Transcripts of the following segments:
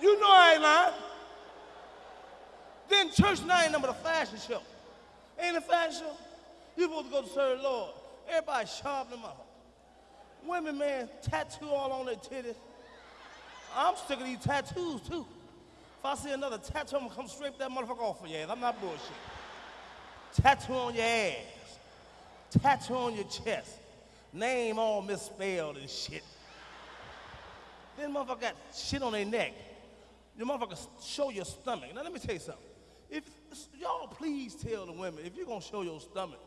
You know I ain't lying. Then church now ain't number the fashion show. Ain't a fashion show? You supposed to go to serve the Lord. Everybody sharp them up. Women, man, tattoo all on their titties. I'm sick of these tattoos too. If I see another tattoo, I'm gonna come straight that motherfucker off for your ass. I'm not bullshit. Tattoo on your ass. Tattoo on your chest. Name all misspelled and shit. Then motherfucker got shit on their neck. The motherfucker show your stomach. Now let me tell you something. If y'all please tell the women, if you're gonna show your stomach,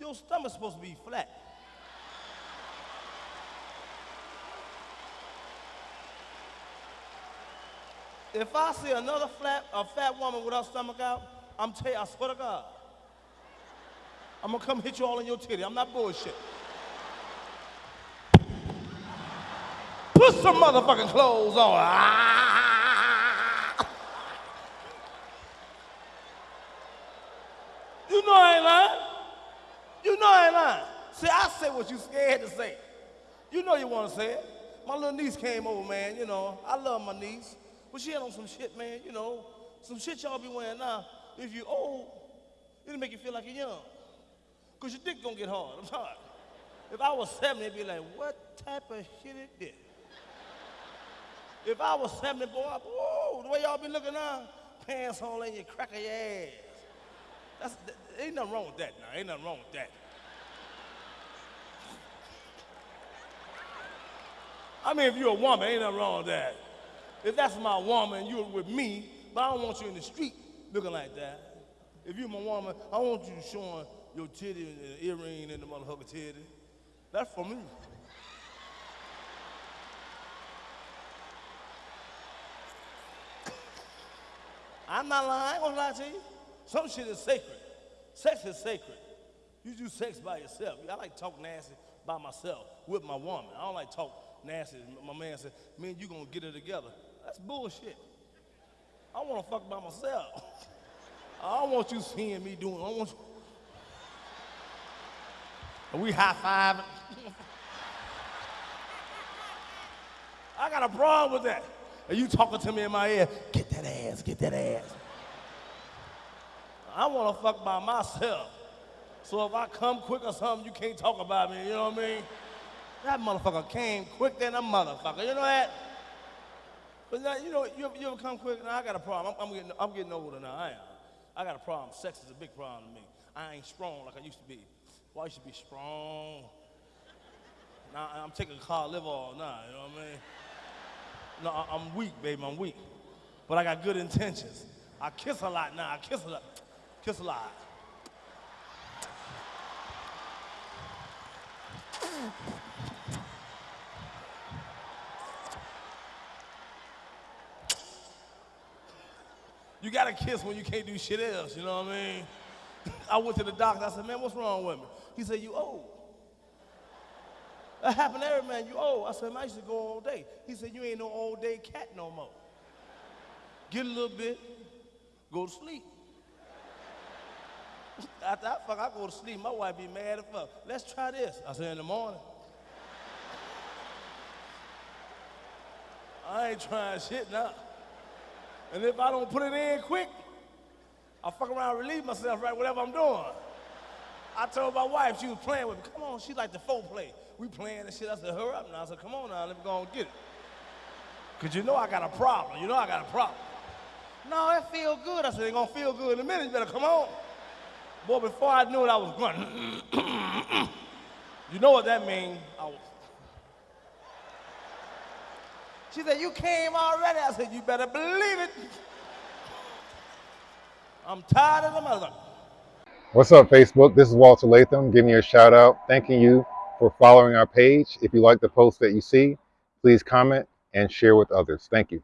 your stomach's supposed to be flat. If I see another flat, a fat woman with her stomach out, I'm tell you, I swear to God, I'm gonna come hit you all in your titty. I'm not bullshit. Put some motherfucking clothes on. Ah! You know I ain't lying. You know I ain't lying. See, I say what you scared to say. You know you want to say it. My little niece came over, man. You know, I love my niece. But she had on some shit, man, you know, some shit y'all be wearing now. If you old, it'll make you feel like you're young. Because your dick gonna get hard. I'm sorry. If I was 70, it'd be like, what type of shit is this? If I was 70, boy, whoa, the way y'all be looking now, pants on and you crack of your ass. That's, that, ain't nothing wrong with that now. Ain't nothing wrong with that. I mean, if you're a woman, ain't nothing wrong with that. If that's my woman, you're with me, but I don't want you in the street looking like that. If you're my woman, I want you showing your titty and the earring and the motherfucker titty. That's for me. I'm not lying, I ain't gonna lie to you. Some shit is sacred. Sex is sacred. You do sex by yourself. I like talk nasty by myself with my woman. I don't like talk nasty. My man said, man, you gonna get it together. That's bullshit. I wanna fuck by myself. I don't want you seeing me doing, I want. Are we high fiving? I got a problem with that. Are you talking to me in my ear? Get that ass, get that ass. I want to fuck by myself. So if I come quick or something, you can't talk about me, you know what I mean? That motherfucker came quick than a motherfucker, you know that? But now, you know, you, you ever come quick? Now, I got a problem. I'm, I'm, getting, I'm getting older now, I am. I got a problem. Sex is a big problem to me. I ain't strong like I used to be. Well, I used to be strong. Now I'm taking a car live all now, you know what I mean? No, I'm weak, baby, I'm weak. But I got good intentions. I kiss a lot now, I kiss a lot. A lot. You gotta kiss when you can't do shit else, you know what I mean? I went to the doctor, I said, man, what's wrong with me? He said, you old. That happened to every man, you old. I said, man, I used to go all day. He said, you ain't no all day cat no more. Get a little bit, go to sleep. After I fuck, I go to sleep. My wife be mad as fuck. Let's try this. I said, in the morning. I ain't trying shit now. And if I don't put it in quick, I fuck around and relieve myself right whatever I'm doing. I told my wife, she was playing with me. Come on, she like the folk play. We playing and shit. I said, hurry up now. I said, come on now, let me go and get it. Cause you know I got a problem. You know I got a problem. No, that feel good. I said, it gonna feel good in a minute. You better come on. Boy, before I knew it, I was grunting. you know what that means? I was. She said, you came already. I said, you better believe it. I'm tired of the mother. What's up, Facebook? This is Walter Latham giving you a shout out, thanking you for following our page. If you like the post that you see, please comment and share with others. Thank you.